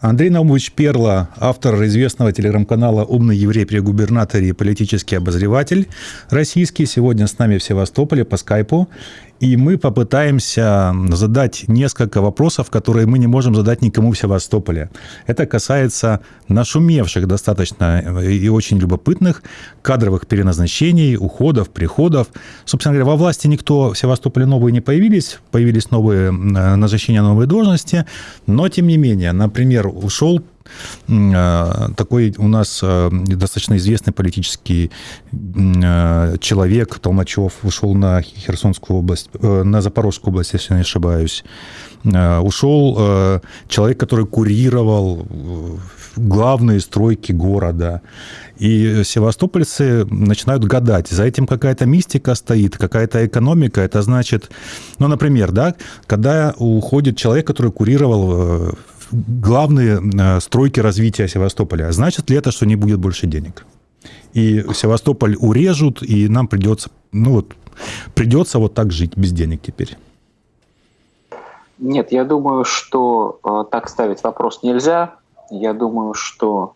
Андрей Наумович Перла, автор известного телеграм-канала «Умный еврей при губернаторе» и политический обозреватель российский, сегодня с нами в Севастополе по скайпу. И мы попытаемся задать несколько вопросов, которые мы не можем задать никому в Севастополе. Это касается нашумевших достаточно и очень любопытных кадровых переназначений, уходов, приходов. Собственно говоря, во власти никто в Севастополе новые не появились, появились новые назначения, новые должности, но тем не менее, например, ушел Э, такой у нас э, достаточно известный политический э, человек, Толмачев, ушел на Херсонскую область, на Запорожскую область, если не ошибаюсь. Ушел человек, который курировал главные стройки города. И севастопольцы начинают гадать, за этим какая-то мистика стоит, какая-то экономика. Это значит, ну, например, да, когда уходит человек, который курировал главные э, стройки развития Севастополя. Значит ли это, что не будет больше денег? И Севастополь урежут, и нам придется, ну вот, придется вот так жить без денег теперь. Нет, я думаю, что э, так ставить вопрос нельзя. Я думаю, что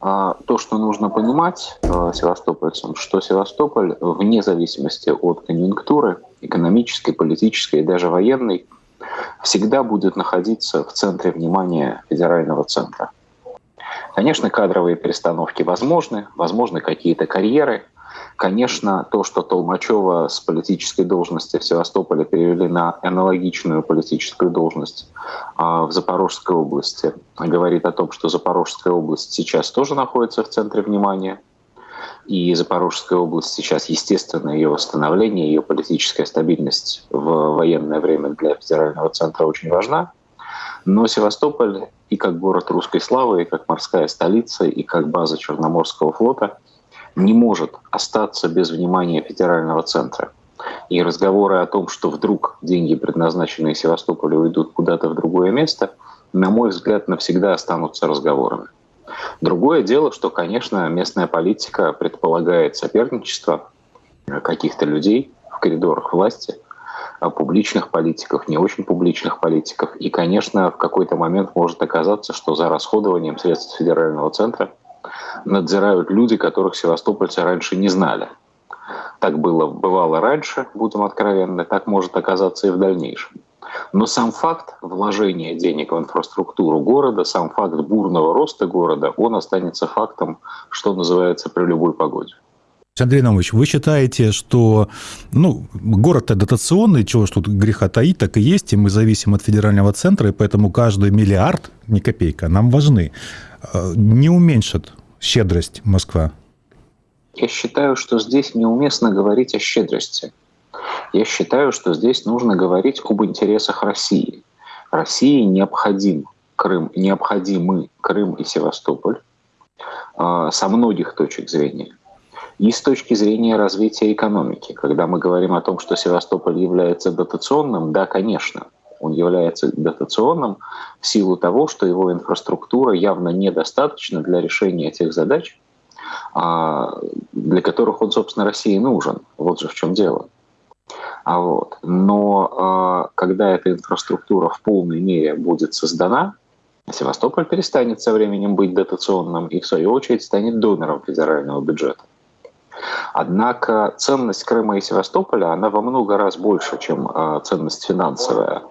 э, то, что нужно понимать э, севастопольцам, что Севастополь, вне зависимости от конъюнктуры, экономической, политической и даже военной, всегда будет находиться в центре внимания федерального центра. Конечно, кадровые перестановки возможны, возможны какие-то карьеры. Конечно, то, что Толмачева с политической должности в Севастополе перевели на аналогичную политическую должность а, в Запорожской области, говорит о том, что Запорожская область сейчас тоже находится в центре внимания – и Запорожская область сейчас, естественно, ее восстановление, ее политическая стабильность в военное время для федерального центра очень важна. Но Севастополь и как город русской славы, и как морская столица, и как база Черноморского флота не может остаться без внимания федерального центра. И разговоры о том, что вдруг деньги, предназначенные Севастополю, уйдут куда-то в другое место, на мой взгляд, навсегда останутся разговорами. Другое дело, что, конечно, местная политика предполагает соперничество каких-то людей в коридорах власти, а публичных политиков, не очень публичных политиков. И, конечно, в какой-то момент может оказаться, что за расходованием средств федерального центра надзирают люди, которых севастопольцы раньше не знали. Так было, бывало раньше, будем откровенны, так может оказаться и в дальнейшем. Но сам факт вложения денег в инфраструктуру города, сам факт бурного роста города, он останется фактом, что называется, при любой погоде. Андрей Наумович, вы считаете, что ну, город-то дотационный, чего ж тут греха таить, так и есть, и мы зависим от федерального центра, и поэтому каждый миллиард, не копейка, нам важны, э, не уменьшит щедрость Москва? Я считаю, что здесь неуместно говорить о щедрости. Я считаю, что здесь нужно говорить об интересах России. России необходим Крым, необходимы Крым и Севастополь э, со многих точек зрения. И с точки зрения развития экономики. Когда мы говорим о том, что Севастополь является дотационным, да, конечно, он является дотационным в силу того, что его инфраструктура явно недостаточна для решения тех задач, а, для которых он, собственно, России нужен. Вот же в чем дело. А вот. Но э, когда эта инфраструктура в полной мере будет создана, Севастополь перестанет со временем быть дотационным и, в свою очередь, станет донором федерального бюджета. Однако ценность Крыма и Севастополя, она во много раз больше, чем э, ценность финансовая.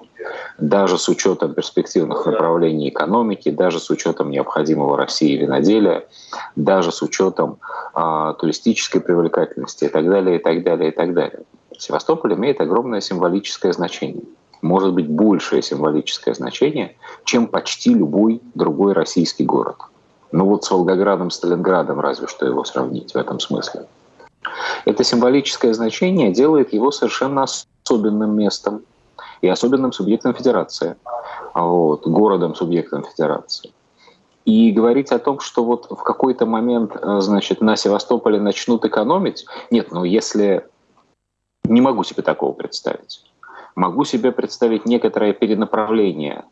Даже с учетом перспективных направлений экономики, даже с учетом необходимого России виноделия, даже с учетом э, туристической привлекательности и так далее, и так далее, и так далее. Севастополь имеет огромное символическое значение. Может быть, большее символическое значение, чем почти любой другой российский город. Ну вот с Волгоградом, Сталинградом разве что его сравнить в этом смысле. Это символическое значение делает его совершенно особенным местом и особенным субъектом федерации, вот, городом-субъектом федерации. И говорить о том, что вот в какой-то момент э, значит, на Севастополе начнут экономить, нет, ну если не могу себе такого представить. Могу себе представить некоторое перенаправление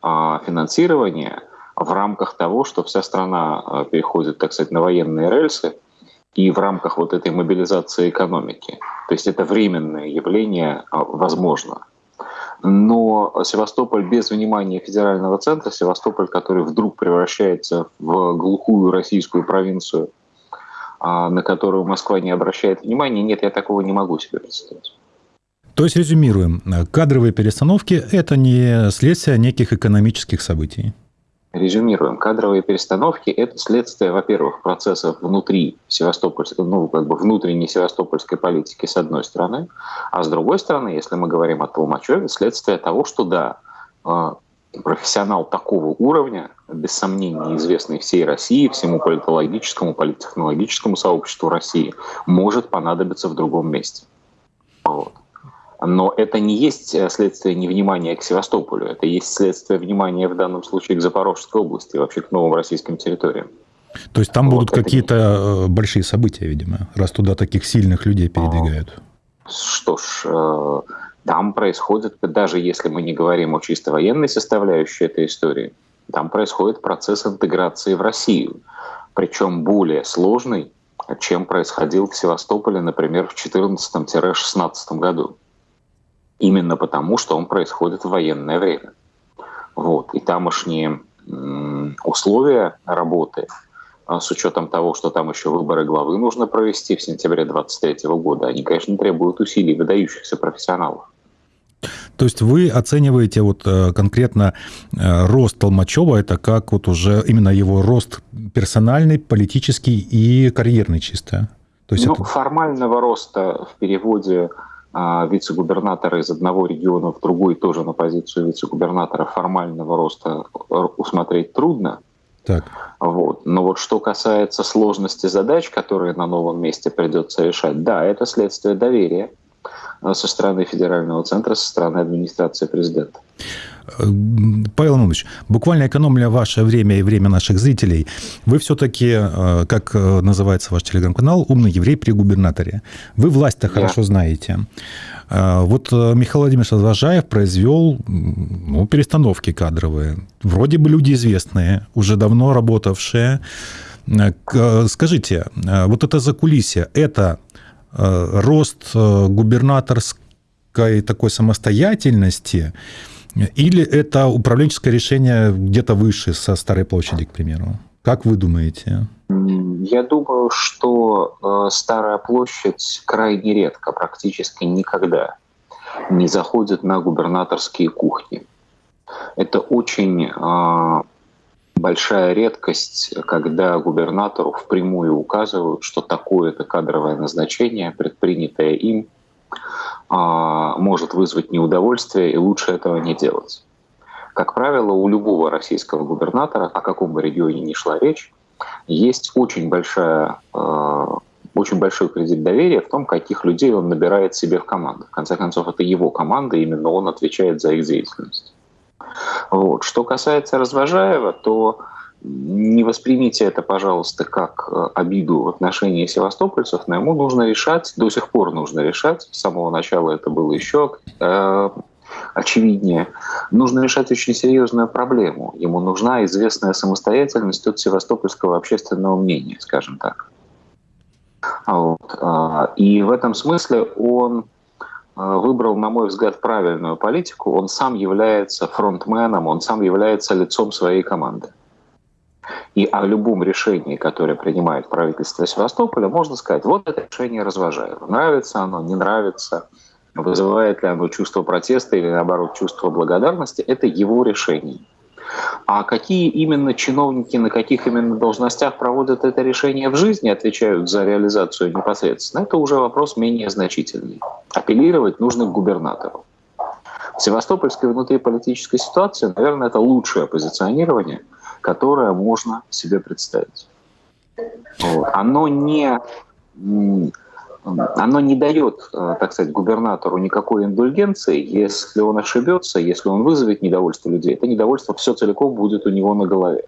а, финансирования в рамках того, что вся страна а, переходит, так сказать, на военные рельсы, и в рамках вот этой мобилизации экономики. То есть это временное явление а, возможно. Но Севастополь без внимания федерального центра, Севастополь, который вдруг превращается в глухую российскую провинцию, на которую Москва не обращает внимания, нет, я такого не могу себе представить. То есть, резюмируем, кадровые перестановки – это не следствие неких экономических событий? Резюмируем. Кадровые перестановки – это следствие, во-первых, процессов внутри Севастопольской, ну, как бы внутренней севастопольской политики, с одной стороны, а с другой стороны, если мы говорим о Толмачеве, следствие того, что да, а, профессионал такого уровня, без сомнения известный всей России, всему политологическому, политтехнологическому сообществу России, может понадобиться в другом месте. Вот. Но это не есть э, следствие невнимания к Севастополю, это есть следствие внимания в данном случае к Запорожской области, вообще к новым российским территориям. То есть там вот будут какие-то не... Э, большие события, видимо, раз туда таких сильных людей передвигают. Что ж, э, там происходит, даже если мы не говорим о чисто военной составляющей этой истории, там происходит процесс интеграции в Россию, причем более сложный, чем происходил в Севастополе, например, в 2014-2016 году именно потому, что он происходит в военное время. Вот. И тамошние условия работы, а, с учетом того, что там еще выборы главы нужно провести в сентябре 2023 года, они, конечно, требуют усилий выдающихся профессионалов. То есть вы оцениваете вот э, конкретно э, рост Толмачева, это как вот уже именно его рост персональный, политический и карьерный чисто? То есть ну, это... формального роста в переводе а вице-губернатора из одного региона в другой тоже на позицию вице-губернатора формального роста усмотреть трудно. Так. Вот. Но вот что касается сложности задач, которые на новом месте придется решать, да, это следствие доверия со стороны федерального центра, со стороны администрации президента. Павел Иванович, буквально экономля ваше время и время наших зрителей, вы все-таки, э, как э, называется ваш телеграм-канал, «Умный еврей при губернаторе». Вы власть-то yeah. хорошо знаете. Э, вот Михаил Владимирович Развожаев произвел ну, перестановки кадровые. Вроде бы люди известные, уже давно работавшие. Скажите, вот это за кулисье, это рост губернаторской такой самостоятельности – или это управленческое решение где-то выше, со Старой площади, к примеру? Как вы думаете? Я думаю, что э, Старая площадь крайне редко, практически никогда не заходит на губернаторские кухни. Это очень э, большая редкость, когда губернатору впрямую указывают, что такое-то кадровое назначение, предпринятое им, а, может вызвать неудовольствие, и лучше этого не делать. Как правило, у любого российского губернатора, о каком бы регионе ни шла речь, есть очень, большая, а, очень большой кредит доверия в том, каких людей он набирает себе в команду. В конце концов, это его команда, именно он отвечает за их деятельность. Вот. Что касается Развожаева, то не воспримите это, пожалуйста, как э, обиду в отношении севастопольцев, но ему нужно решать, до сих пор нужно решать, с самого начала это было еще э, очевиднее, нужно решать очень серьезную проблему. Ему нужна известная самостоятельность от севастопольского общественного мнения, скажем так. Вот. А, и в этом смысле он выбрал, на мой взгляд, правильную политику. Он сам является фронтменом, он сам является лицом своей команды. И о любом решении, которое принимает правительство Севастополя, можно сказать, вот это решение Развожаева. Нравится оно, не нравится, вызывает ли оно чувство протеста или, наоборот, чувство благодарности, это его решение. А какие именно чиновники на каких именно должностях проводят это решение в жизни, отвечают за реализацию непосредственно, это уже вопрос менее значительный. Апеллировать нужно к губернатору. В севастопольской внутриполитической ситуации, наверное, это лучшее позиционирование – которое можно себе представить. Вот. Оно не оно не дает, э, так сказать, губернатору никакой индульгенции, если он ошибется, если он вызовет недовольство людей. Это недовольство все целиком будет у него на голове.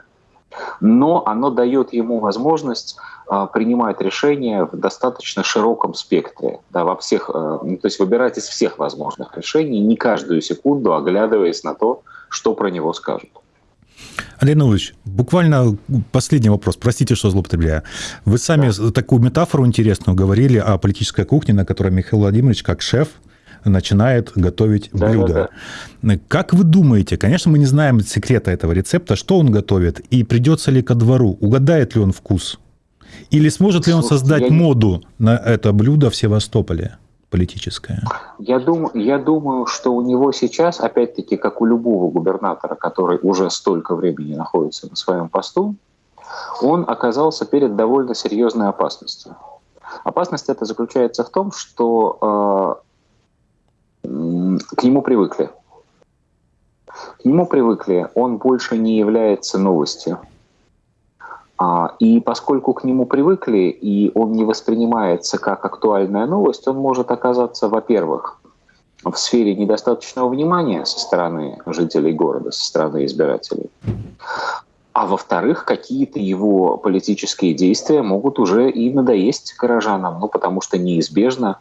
Но оно дает ему возможность а, принимать решения в достаточно широком спектре, да, во всех, а, ну, то есть выбирать из всех возможных решений, не каждую секунду оглядываясь на то, что про него скажут. Андрей Наумович, буквально последний вопрос. Простите, что злоупотребляю. Вы сами да. такую метафору интересную говорили о политической кухне, на которой Михаил Владимирович, как шеф, начинает готовить да, блюдо. Да, да. Как вы думаете, конечно, мы не знаем секрета этого рецепта, что он готовит, и придется ли ко двору, угадает ли он вкус? Или сможет ли он создать моду на это блюдо в Севастополе? Политическое? Я, дум, я думаю, что у него сейчас, опять-таки, как у любого губернатора, который уже столько времени находится на своем посту, он оказался перед довольно серьезной опасностью. Опасность эта заключается в том, что э, к нему привыкли. К нему привыкли, он больше не является новостью. А, и поскольку к нему привыкли, и он не воспринимается как актуальная новость, он может оказаться, во-первых, в сфере недостаточного внимания со стороны жителей города, со стороны избирателей. А во-вторых, какие-то его политические действия могут уже и надоесть горожанам, ну, потому что неизбежно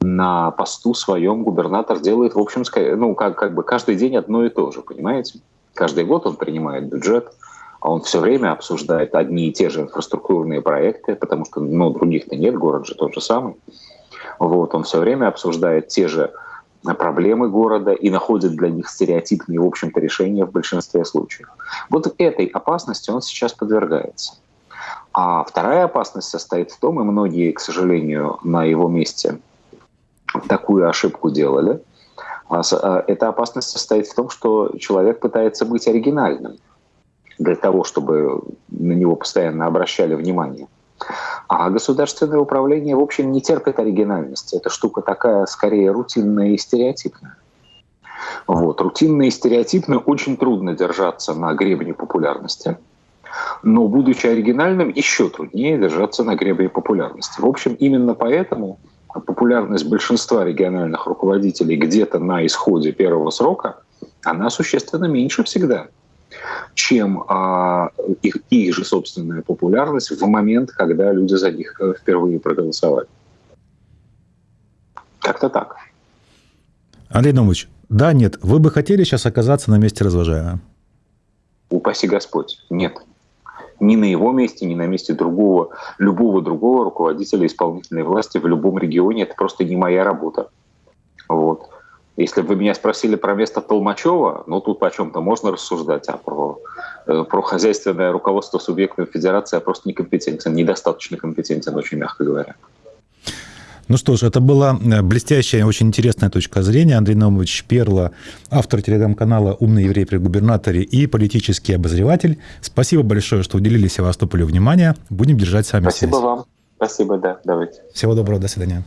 на посту своем губернатор делает, в общем, ну, как, как бы каждый день одно и то же, понимаете? Каждый год он принимает бюджет, а он все время обсуждает одни и те же инфраструктурные проекты, потому что ну, других-то нет, город же тот же самый. Вот, он все время обсуждает те же проблемы города и находит для них стереотипные, в общем-то, решения в большинстве случаев. Вот этой опасности он сейчас подвергается. А вторая опасность состоит в том, и многие, к сожалению, на его месте такую ошибку делали, а а, эта опасность состоит в том, что человек пытается быть оригинальным для того, чтобы на него постоянно обращали внимание. А государственное управление, в общем, не терпит оригинальности. Эта штука такая, скорее, рутинная и стереотипная. Вот. Рутинно и стереотипно очень трудно держаться на гребне популярности. Но, будучи оригинальным, еще труднее держаться на гребне популярности. В общем, именно поэтому популярность большинства региональных руководителей где-то на исходе первого срока, она существенно меньше всегда чем а, их, их же собственная популярность в момент, когда люди за них э, впервые проголосовали. Как-то так. Андрей Номович, да, нет, вы бы хотели сейчас оказаться на месте развожаемого? Упаси Господь, нет. Ни на его месте, ни на месте другого, любого другого руководителя исполнительной власти в любом регионе. Это просто не моя работа. Вот. Если бы вы меня спросили про место Толмачева, ну тут по чем-то можно рассуждать, а про, э, про хозяйственное руководство субъектной федерации я просто некомпетентен, недостаточно компетентен, очень мягко говоря. Ну что ж, это была э, блестящая, очень интересная точка зрения. Андрей Наумович Перла, автор телеграм-канала «Умный еврей при губернаторе» и политический обозреватель. Спасибо большое, что уделили Севастополю внимание. Будем держать с вами Спасибо связь. вам. Спасибо, да, давайте. Всего доброго, до свидания.